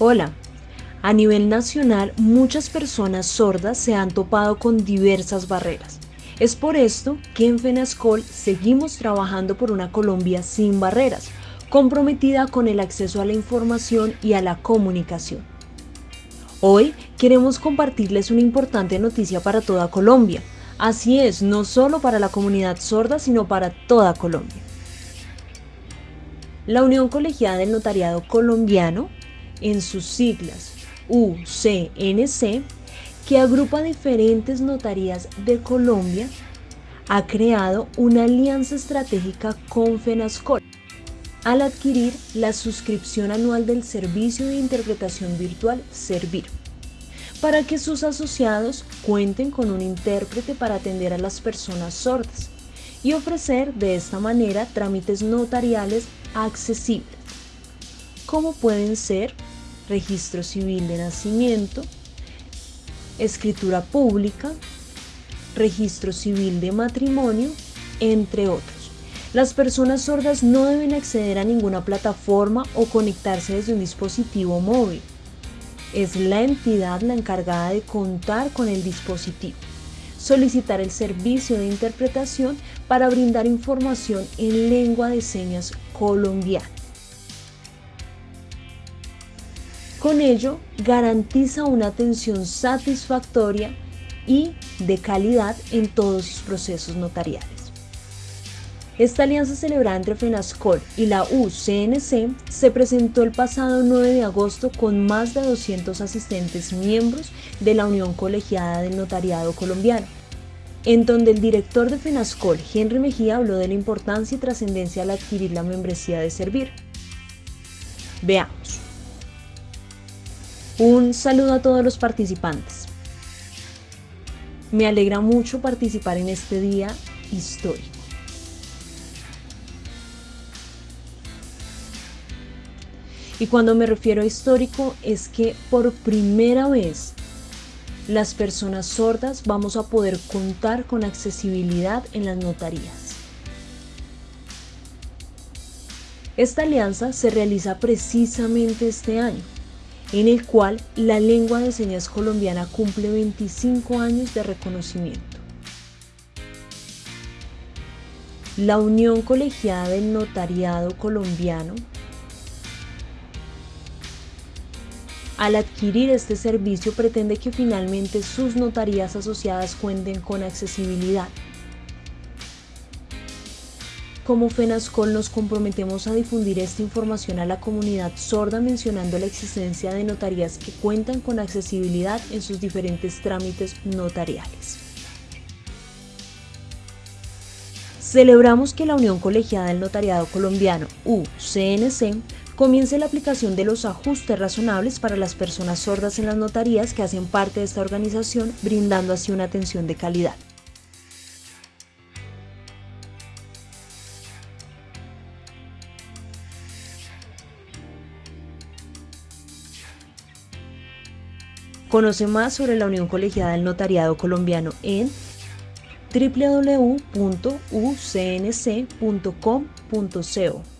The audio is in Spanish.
Hola. A nivel nacional, muchas personas sordas se han topado con diversas barreras. Es por esto que en FENASCOL seguimos trabajando por una Colombia sin barreras, comprometida con el acceso a la información y a la comunicación. Hoy queremos compartirles una importante noticia para toda Colombia. Así es, no solo para la comunidad sorda, sino para toda Colombia. La Unión Colegiada del Notariado Colombiano, en sus siglas UCNC, que agrupa diferentes notarías de Colombia, ha creado una alianza estratégica con FENASCOL al adquirir la suscripción anual del servicio de interpretación virtual Servir, para que sus asociados cuenten con un intérprete para atender a las personas sordas y ofrecer de esta manera trámites notariales accesibles, como pueden ser registro civil de nacimiento, escritura pública, registro civil de matrimonio, entre otros. Las personas sordas no deben acceder a ninguna plataforma o conectarse desde un dispositivo móvil. Es la entidad la encargada de contar con el dispositivo, solicitar el servicio de interpretación para brindar información en lengua de señas colombiana. Con ello, garantiza una atención satisfactoria y de calidad en todos sus procesos notariales. Esta alianza celebrada entre FENASCOL y la UCNC se presentó el pasado 9 de agosto con más de 200 asistentes miembros de la Unión Colegiada del Notariado Colombiano, en donde el director de FENASCOL, Henry Mejía, habló de la importancia y trascendencia al adquirir la membresía de Servir. Veamos. Un saludo a todos los participantes. Me alegra mucho participar en este día histórico. Y cuando me refiero a histórico es que por primera vez las personas sordas vamos a poder contar con accesibilidad en las notarías. Esta alianza se realiza precisamente este año en el cual la lengua de señas colombiana cumple 25 años de reconocimiento. La Unión Colegiada del Notariado Colombiano, al adquirir este servicio pretende que finalmente sus notarías asociadas cuenten con accesibilidad, como FENASCOL nos comprometemos a difundir esta información a la comunidad sorda mencionando la existencia de notarías que cuentan con accesibilidad en sus diferentes trámites notariales. Celebramos que la Unión Colegiada del Notariado Colombiano, UCNC, comience la aplicación de los ajustes razonables para las personas sordas en las notarías que hacen parte de esta organización, brindando así una atención de calidad. Conoce más sobre la Unión Colegiada del Notariado Colombiano en www.ucnc.com.co.